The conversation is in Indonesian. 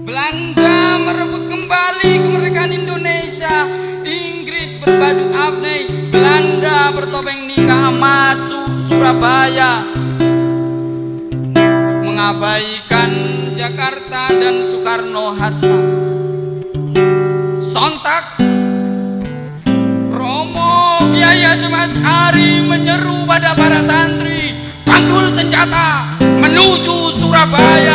Belanda merebut kembali kemerdekaan Indonesia. Inggris berbaju abney Belanda bertopeng nikah masuk Surabaya. Mengabaikan Jakarta dan Soekarno-Hatta Sontak. Romo Kiai Mas Ari menyeru pada para santri. Panggul senjata menuju Surabaya.